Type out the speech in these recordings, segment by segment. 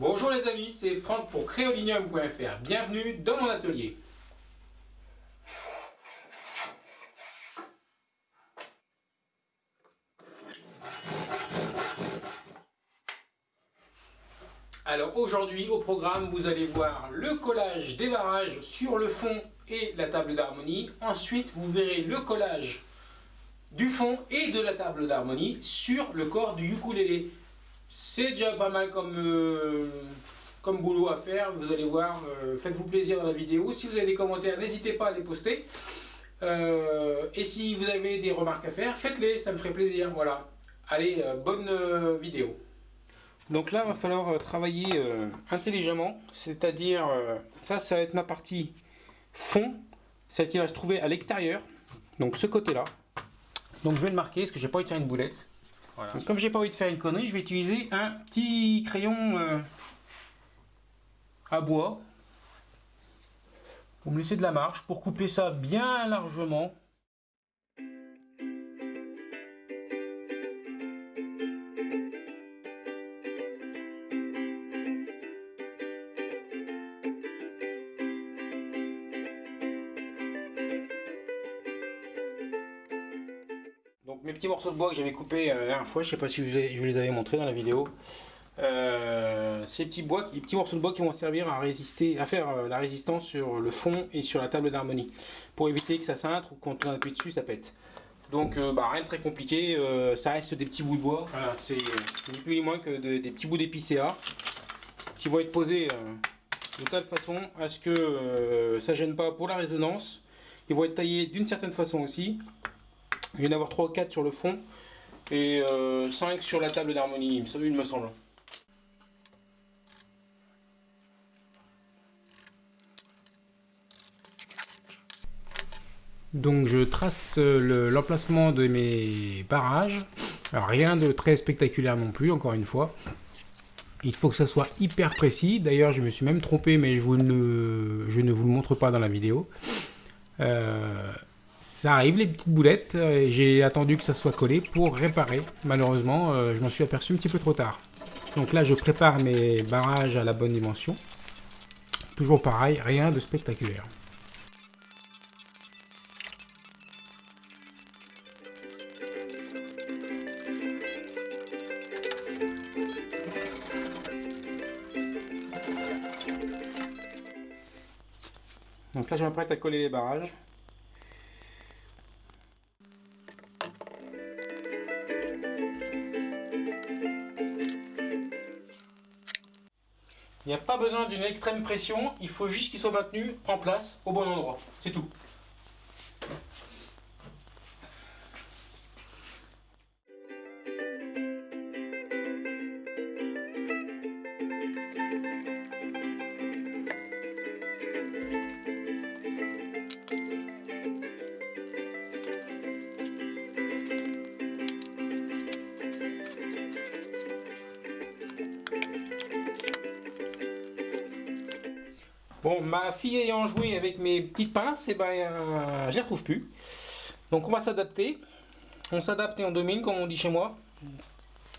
Bonjour les amis, c'est Franck pour créolinium.fr. Bienvenue dans mon atelier. Alors aujourd'hui au programme vous allez voir le collage des barrages sur le fond et la table d'harmonie. Ensuite vous verrez le collage du fond et de la table d'harmonie sur le corps du ukulélé. C'est déjà pas mal comme, euh, comme boulot à faire, vous allez voir, euh, faites-vous plaisir dans la vidéo. Si vous avez des commentaires, n'hésitez pas à les poster. Euh, et si vous avez des remarques à faire, faites-les, ça me ferait plaisir. Voilà. Allez, bonne vidéo. Donc là, il va falloir travailler intelligemment, c'est-à-dire, ça, ça va être ma partie fond, celle qui va se trouver à l'extérieur, donc ce côté-là. Donc je vais le marquer parce que j'ai pas envie de une boulette. Comme j'ai pas envie de faire une connerie, je vais utiliser un petit crayon euh, à bois pour me laisser de la marge pour couper ça bien largement. Petits morceaux de bois que j'avais coupés euh, la dernière fois, je sais pas si je, vous les avais montrés dans la vidéo. Euh, ces petits, bois, les petits morceaux de bois qui vont servir à résister, à faire euh, la résistance sur le fond et sur la table d'harmonie pour éviter que ça cintre ou quand on appuie dessus ça pète. Donc bah, rien de très compliqué, ça reste des petits bouts de bois, c'est ni plus ni moins que des petits bouts d'épicéa qui vont être posés de telle façon à ce que ça gêne pas pour la résonance. Ils vont être taillés d'une certaine façon aussi il vient d'avoir 3 ou 4 sur le fond et 5 euh, sur la table d'harmonie, il me semble. Donc je trace euh, l'emplacement de mes barrages. rien de très spectaculaire non plus, encore une fois. Il faut que ça soit hyper précis. D'ailleurs, je me suis même trompé, mais je, ne, je ne vous le montre pas dans la vidéo. Euh, ça arrive les petites boulettes, euh, j'ai attendu que ça soit collé pour réparer. Malheureusement, euh, je m'en suis aperçu un petit peu trop tard. Donc là, je prépare mes barrages à la bonne dimension. Toujours pareil, rien de spectaculaire. Donc là, je m'apprête à coller les barrages. D'une extrême pression, il faut juste qu'il soit maintenu en place au bon endroit. C'est tout. Ma fille ayant joué avec mes petites pinces, et eh ben, euh, les retrouve plus. Donc on va s'adapter. On s'adapte et on domine, comme on dit chez moi.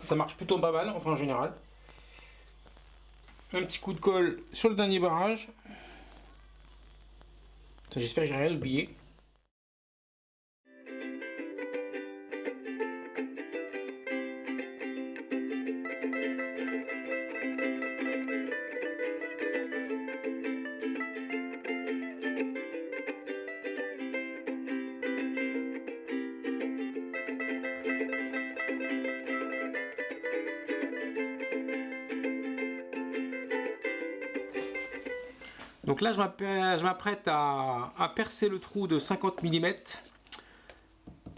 Ça marche plutôt pas mal, enfin en général. Un petit coup de colle sur le dernier barrage. J'espère que j'ai rien oublié. Donc là, je m'apprête à, percer le trou de 50 mm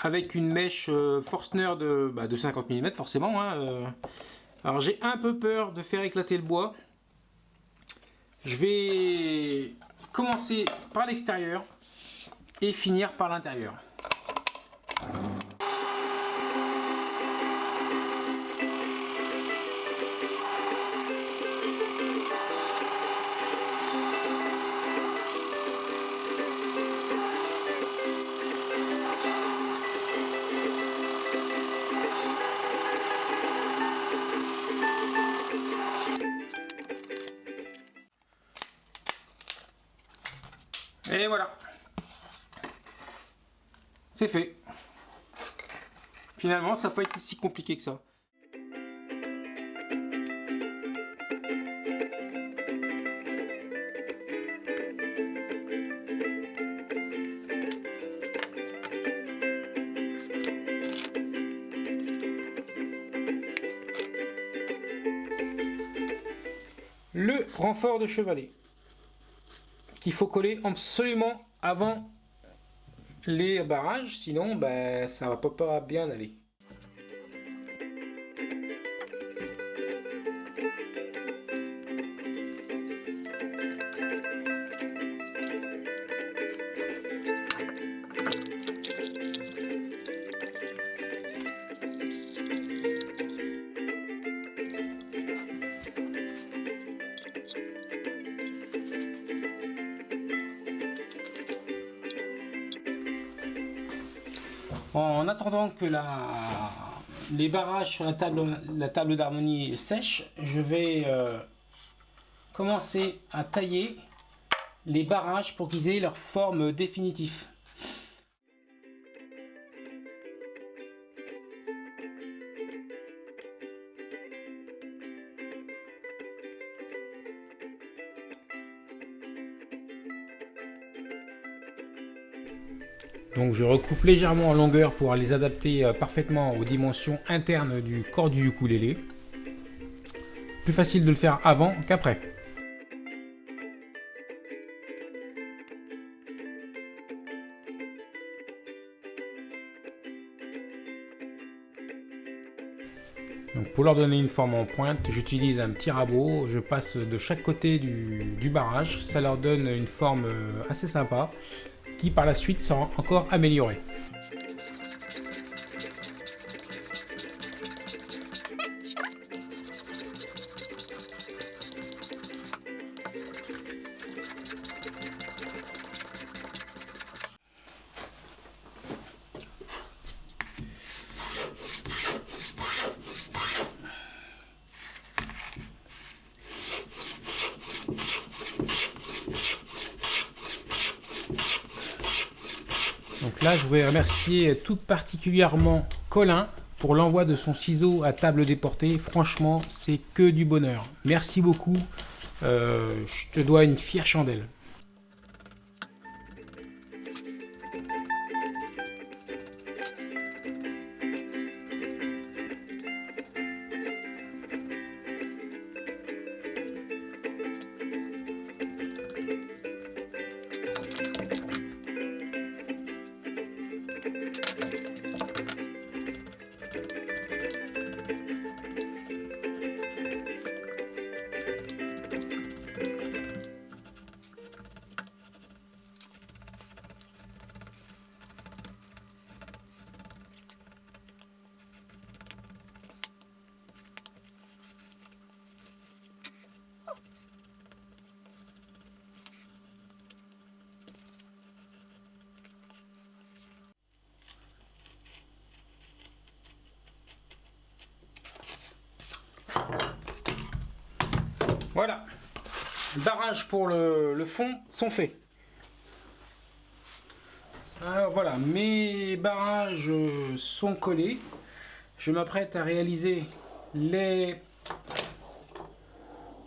avec une mèche euh, Forstner de, 50 bah, mm forcément. Hein, euh. Alors j'ai un peu peur de faire éclater le bois. Je vais commencer par l'extérieur et finir par l'intérieur. Fait. Finalement, ça n'a pas été si compliqué que ça. le renfort de chevalet qu'il faut coller absolument avant les barrages sinon ben, ça va pas bien aller En attendant que les barrages sur la table, d'harmonie sèchent, je vais euh, commencer à tailler les barrages pour qu'ils aient leur forme définitive. Donc je recoupe légèrement en longueur pour les adapter euh, parfaitement aux dimensions internes du corps du ukulélé. Plus facile de le faire avant qu'après. Donc pour leur donner une forme en pointe, j'utilise un petit rabot, je passe de chaque côté du, barrage, ça leur donne une forme euh, assez sympa qui par la suite sera encore amélioré. Là, je voudrais remercier tout particulièrement Colin pour l'envoi de son ciseau à table déportée. Franchement, c'est que du bonheur. Merci beaucoup. Euh, je te dois une fière chandelle. Voilà, barrages pour le, fond sont faits. Alors voilà, mes barrages sont collés. Je m'apprête à réaliser les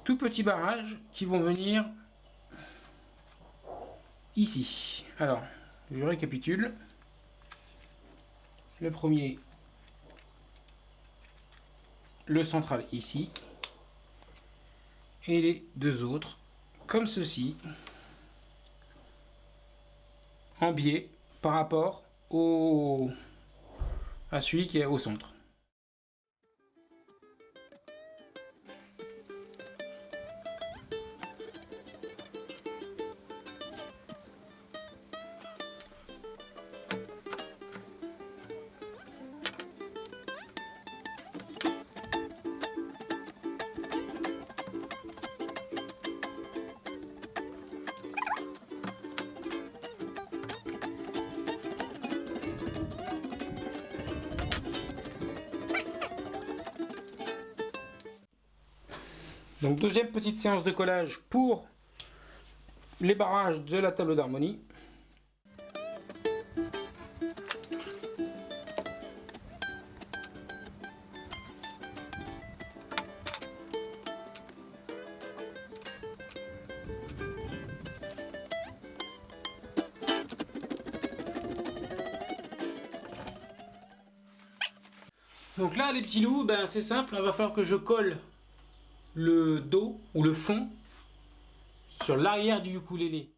tout petits barrages qui vont venir ici. Alors, je récapitule. Le premier, le central ici et les deux autres comme ceci en biais par rapport au, à celui qui est au centre. Donc deuxième petite séance de collage pour les barrages de la table d'harmonie. Donc là, les petits loups, ben, c'est simple, il va falloir que je colle le dos ou le fond sur l'arrière du ukulélé.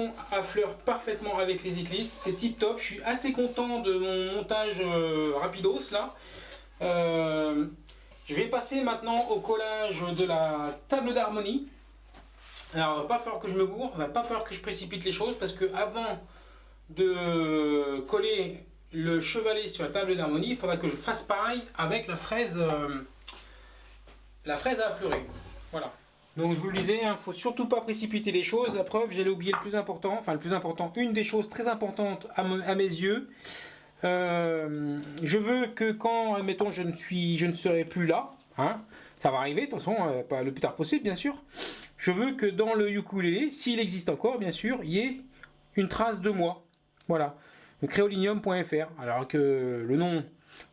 Fond affleure parfaitement avec les éclisses, c'est tip top, je suis assez content de mon montage euh, rapidos là. Euh, je vais passer maintenant au collage de la table d'harmonie. Alors il va pas falloir que je me bourre, il va pas falloir que je précipite les choses parce que avant de coller le chevalet sur la table d'harmonie, il faudra que je fasse pareil avec la fraise, euh, la fraise à affleurer. Voilà. Donc je vous le disais, il hein, ne faut surtout pas précipiter les choses. La preuve, j'allais oublier le plus important, enfin le plus important, une des choses très importantes à, mes yeux. Euh, je veux que quand, admettons, je ne, suis, je ne serai plus là, hein, ça va arriver, de toute façon, euh, pas le plus tard possible, bien sûr. Je veux que dans le ukulélé, s'il existe encore, bien sûr, il y ait une trace de moi. Voilà, créolinium.fr. Alors que le nom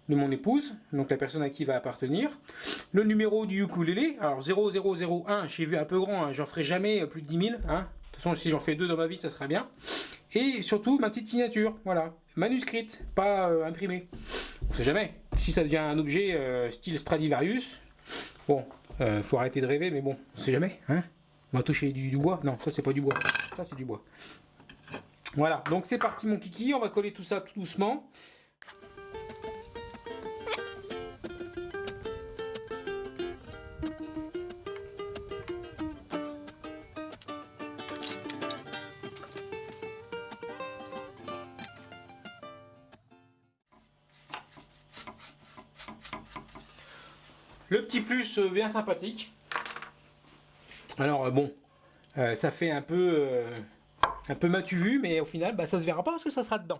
de mon épouse, donc la personne à qui va appartenir. Le numéro du ukulélé, alors 0001, j'ai vu un peu grand, hein, j'en ferai jamais plus de 10 000. Hein. De toute façon, si j'en fais deux dans ma vie, ça serait bien. Et surtout, ma petite signature, voilà, manuscrite, pas euh, imprimée. On sait jamais. Si ça devient un objet euh, style Stradivarius, bon, euh, faut arrêter de rêver, mais bon, on sait jamais. Hein on va toucher du, du bois. Non, ça c'est pas du bois. Ça c'est du bois. Voilà, donc c'est parti mon kiki, on va coller tout ça tout doucement. Le petit plus euh, bien sympathique. Alors euh, bon, euh, ça fait un peu, un peu matu vu, mais au final, bah, ça se verra pas parce que ça sera dedans.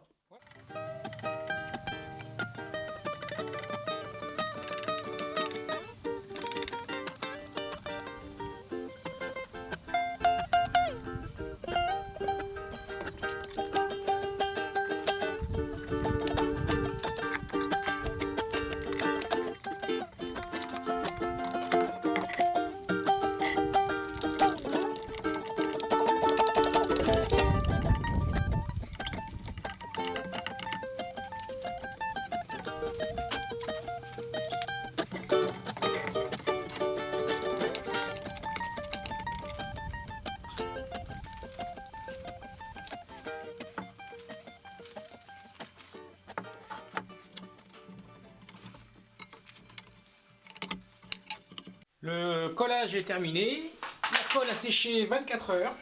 Le collage est terminé. La colle a séché 24 heures,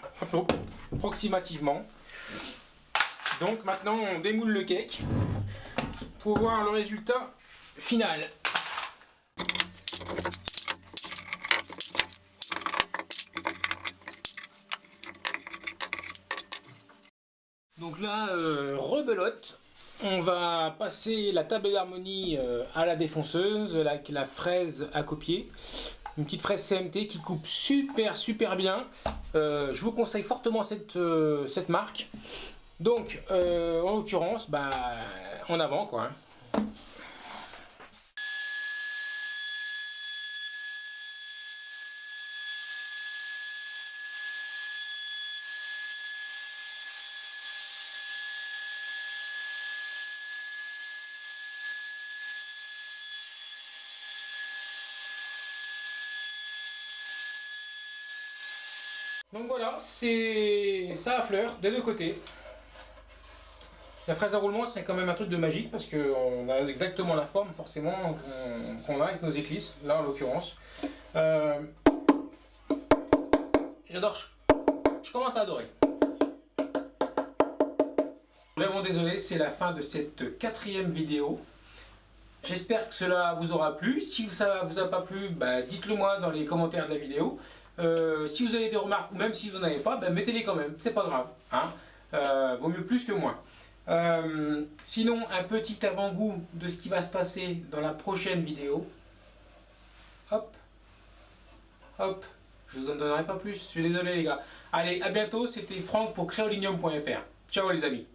approximativement. Donc maintenant on démoule le cake pour voir le résultat final. Donc là, euh, rebelote. On va passer la table d'harmonie euh, à la défonceuse, la fraise à copier. Une petite fraise CMT qui coupe super super bien. Euh, je vous conseille fortement cette, cette marque. Donc, en l'occurrence, bah, en avant quoi. Hein. Donc voilà, c'est ça à fleur des deux côtés. La fraise à roulement, c'est quand même un truc de magique parce qu'on a exactement la forme forcément qu'on a avec nos éclisses, là en l'occurrence. Euh, j'adore, je commence à adorer. Vraiment désolé, c'est la fin de cette quatrième vidéo. J'espère que cela vous aura plu. Si ça vous a pas plu, bah, dites-le moi dans les commentaires de la vidéo. Euh, si vous avez des remarques, ou même si vous n'en avez pas, ben mettez-les quand même, c'est pas grave. Hein. Euh, vaut mieux plus que moins. Euh, sinon, un petit avant-goût de ce qui va se passer dans la prochaine vidéo. Hop, hop, je vous en donnerai pas plus, je suis désolé les gars. Allez, à bientôt, c'était Franck pour créolinium.fr. Ciao les amis